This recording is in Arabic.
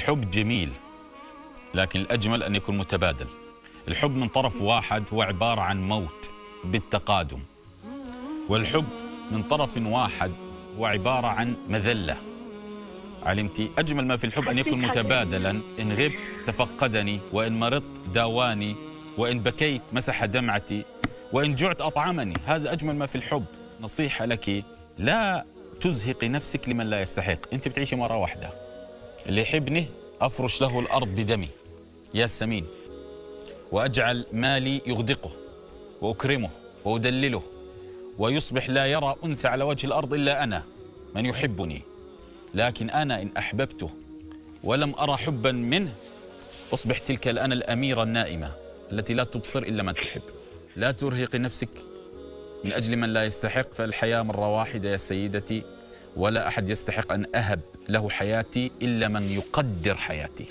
الحب جميل لكن الأجمل أن يكون متبادل. الحب من طرف واحد هو عبارة عن موت بالتقادم والحب من طرف واحد هو عبارة عن مذلة. علمتي؟ أجمل ما في الحب أن يكون متبادلا. إن غبت تفقدني وإن مرضت داواني وإن بكيت مسح دمعتي وإن جعت أطعمني. هذا أجمل ما في الحب. نصيحة لك لا تزهقي نفسك لمن لا يستحق. أنت بتعيشي مرة واحدة. يحبني أفرش له الأرض بدمي يا سمين وأجعل مالي يغدقه وأكرمه وأدلله ويصبح لا يرى أنثى على وجه الأرض إلا أنا من يحبني. لكن أنا إن أحببته ولم أرى حبا منه أصبح تلك الأنا الأميرة النائمة التي لا تبصر إلا من تحب. لا ترهقي نفسك من أجل من لا يستحق فالحياة مرة واحدة يا سيدتي. ولا أحد يستحق أن أهب له حياتي إلا من يقدر حياتي.